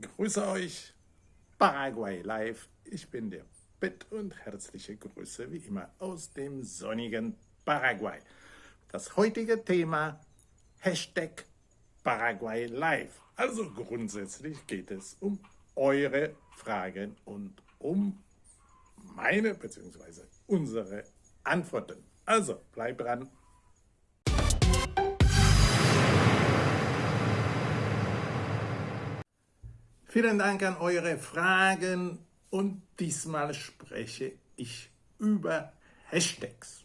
Grüße euch, Paraguay Live. Ich bin der Pitt und herzliche Grüße wie immer aus dem sonnigen Paraguay. Das heutige Thema Hashtag Paraguay Live. Also grundsätzlich geht es um eure Fragen und um meine bzw. unsere Antworten. Also bleibt dran. Vielen Dank an eure Fragen und diesmal spreche ich über Hashtags.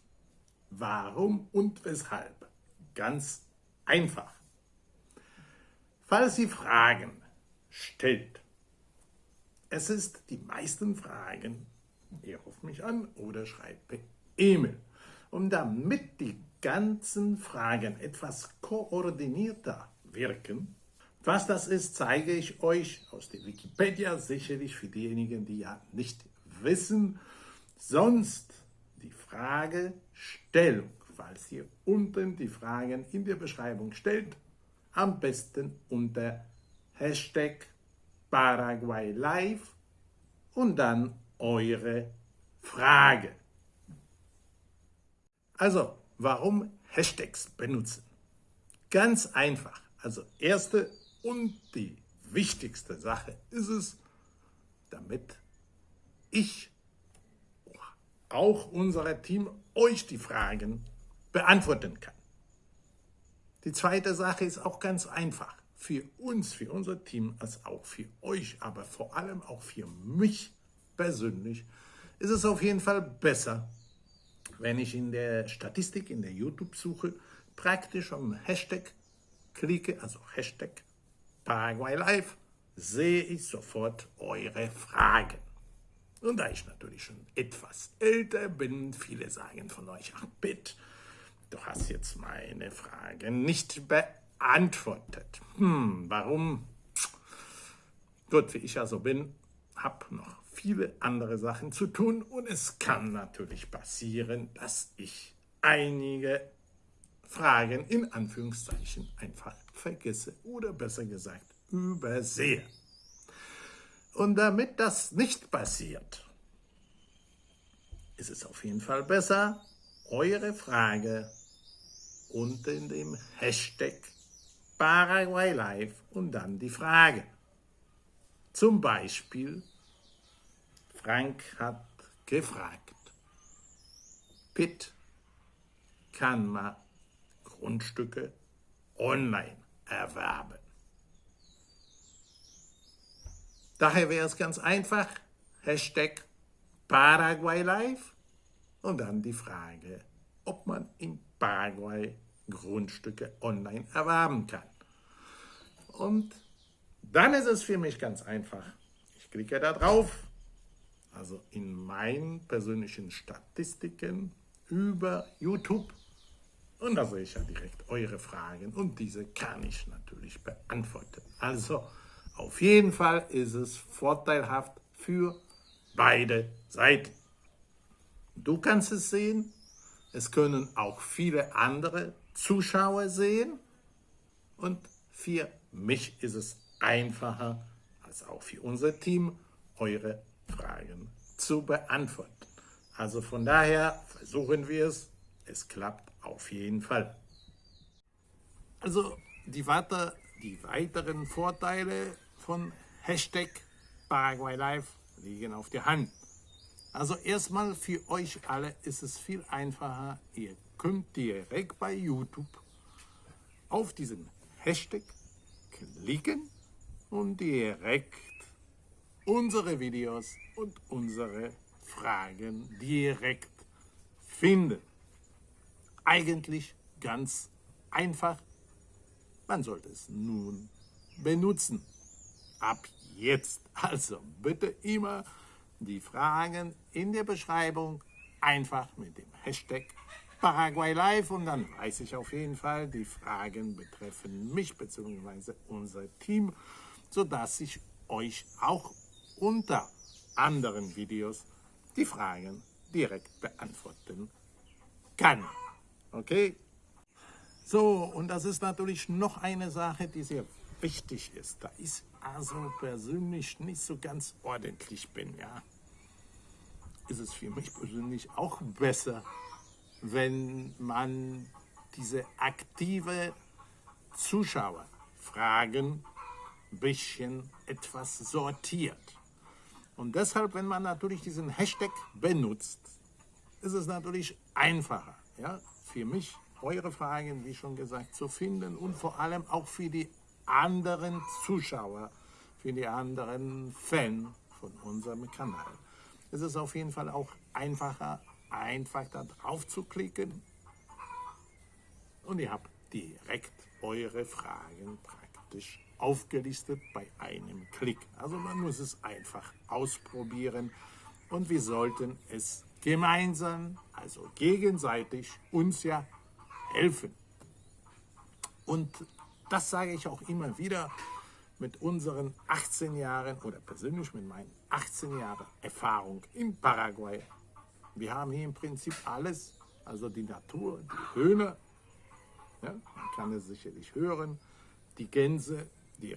Warum und weshalb? Ganz einfach. Falls ihr Fragen stellt, es ist die meisten Fragen, ihr ruft mich an oder schreibt per E-Mail. Und damit die ganzen Fragen etwas koordinierter wirken, was das ist, zeige ich euch aus der Wikipedia, sicherlich für diejenigen, die ja nicht wissen. Sonst die Fragestellung, falls ihr unten die Fragen in der Beschreibung stellt, am besten unter Hashtag Paraguay Live und dann eure Frage. Also, warum Hashtags benutzen? Ganz einfach. Also erste und die wichtigste Sache ist es, damit ich, auch unser Team, euch die Fragen beantworten kann. Die zweite Sache ist auch ganz einfach. Für uns, für unser Team, als auch für euch, aber vor allem auch für mich persönlich, ist es auf jeden Fall besser, wenn ich in der Statistik, in der YouTube-Suche praktisch am Hashtag klicke, also Hashtag Paraguay Live, sehe ich sofort eure Fragen. Und da ich natürlich schon etwas älter bin, viele sagen von euch, ach bitte, du hast jetzt meine Frage nicht beantwortet. Hm, warum? Gut, wie ich ja so bin, habe noch viele andere Sachen zu tun und es kann natürlich passieren, dass ich einige Fragen in Anführungszeichen einfach vergesse oder besser gesagt übersehe. Und damit das nicht passiert, ist es auf jeden Fall besser, eure Frage unter dem Hashtag Paraguay Live und dann die Frage. Zum Beispiel, Frank hat gefragt, Pitt, kann man Grundstücke online erwerben. Daher wäre es ganz einfach, Hashtag Paraguay Live und dann die Frage, ob man in Paraguay Grundstücke online erwerben kann. Und dann ist es für mich ganz einfach. Ich klicke da drauf, also in meinen persönlichen Statistiken über YouTube und da sehe ich ja direkt eure Fragen und diese kann ich natürlich beantworten. Also auf jeden Fall ist es vorteilhaft für beide Seiten. Du kannst es sehen, es können auch viele andere Zuschauer sehen und für mich ist es einfacher als auch für unser Team, eure Fragen zu beantworten. Also von daher versuchen wir es, es klappt auf jeden Fall. Also die, weiter, die weiteren Vorteile von Hashtag Paraguay Live liegen auf der Hand. Also erstmal für euch alle ist es viel einfacher. Ihr könnt direkt bei YouTube auf diesen Hashtag klicken und direkt unsere Videos und unsere Fragen direkt finden eigentlich ganz einfach. Man sollte es nun benutzen. Ab jetzt. Also bitte immer die Fragen in der Beschreibung einfach mit dem Hashtag Paraguay Live und dann weiß ich auf jeden Fall, die Fragen betreffen mich bzw. unser Team, sodass ich euch auch unter anderen Videos die Fragen direkt beantworten kann. Okay? So, und das ist natürlich noch eine Sache, die sehr wichtig ist. Da ist also persönlich nicht so ganz ordentlich bin, ja, ist es für mich persönlich auch besser, wenn man diese aktive Zuschauerfragen ein bisschen etwas sortiert. Und deshalb, wenn man natürlich diesen Hashtag benutzt, ist es natürlich einfacher, ja, für mich eure Fragen, wie schon gesagt, zu finden und vor allem auch für die anderen Zuschauer, für die anderen Fans von unserem Kanal. Es ist auf jeden Fall auch einfacher, einfach da drauf zu klicken und ihr habt direkt eure Fragen praktisch aufgelistet bei einem Klick. Also man muss es einfach ausprobieren und wir sollten es gemeinsam, also gegenseitig, uns ja helfen. Und das sage ich auch immer wieder mit unseren 18 Jahren oder persönlich mit meinen 18 Jahren Erfahrung in Paraguay. Wir haben hier im Prinzip alles, also die Natur, die Höhne, ja, man kann es sicherlich hören, die Gänse, die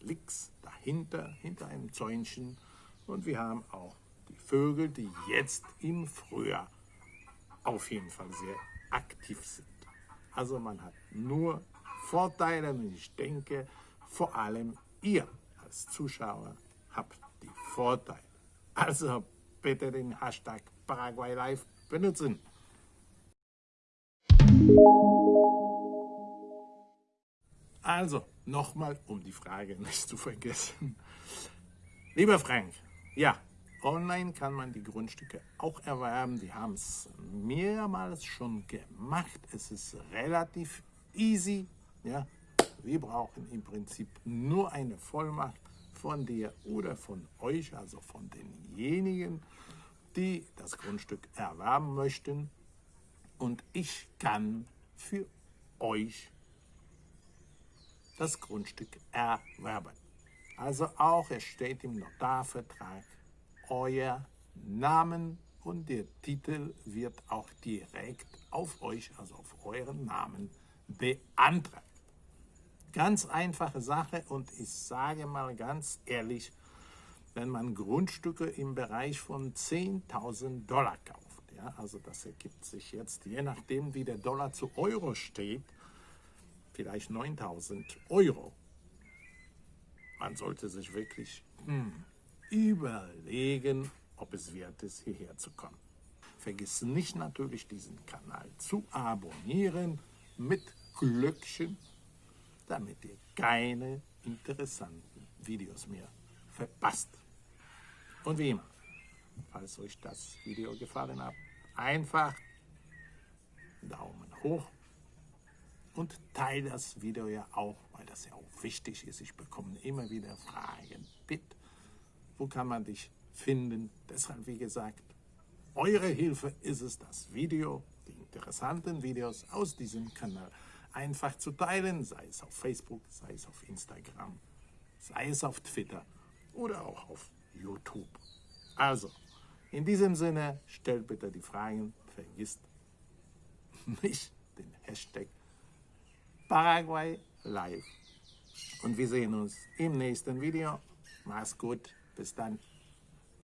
links dahinter, hinter einem Zäunchen. Und wir haben auch die Vögel, die jetzt im Frühjahr auf jeden Fall sehr aktiv sind. Also man hat nur Vorteile und ich denke, vor allem ihr als Zuschauer habt die Vorteile. Also bitte den Hashtag Paraguay Live benutzen. Also, nochmal, um die Frage nicht zu vergessen. Lieber Frank, ja, online kann man die Grundstücke auch erwerben. Wir haben es mehrmals schon gemacht. Es ist relativ easy. Ja, wir brauchen im Prinzip nur eine Vollmacht von dir oder von euch, also von denjenigen, die das Grundstück erwerben möchten. Und ich kann für euch das Grundstück erwerben. Also auch es steht im Notarvertrag euer Namen und der Titel wird auch direkt auf euch, also auf euren Namen, beantragt. Ganz einfache Sache und ich sage mal ganz ehrlich, wenn man Grundstücke im Bereich von 10.000 Dollar kauft, ja, also das ergibt sich jetzt, je nachdem wie der Dollar zu Euro steht, vielleicht 9000 Euro. Man sollte sich wirklich hm, überlegen, ob es wert ist, hierher zu kommen. Vergiss nicht natürlich, diesen Kanal zu abonnieren mit Glöckchen, damit ihr keine interessanten Videos mehr verpasst. Und wie immer, falls euch das Video gefallen hat, einfach Daumen hoch und teile das Video ja auch, weil das ja auch wichtig ist. Ich bekomme immer wieder Fragen. Bitte, wo kann man dich finden? Deshalb, wie gesagt, eure Hilfe ist es, das Video, die interessanten Videos aus diesem Kanal einfach zu teilen, sei es auf Facebook, sei es auf Instagram, sei es auf Twitter oder auch auf YouTube. Also, in diesem Sinne, stellt bitte die Fragen, vergisst nicht den Hashtag Paraguay live. Und wir sehen uns im nächsten Video. Mach's gut. Bis dann.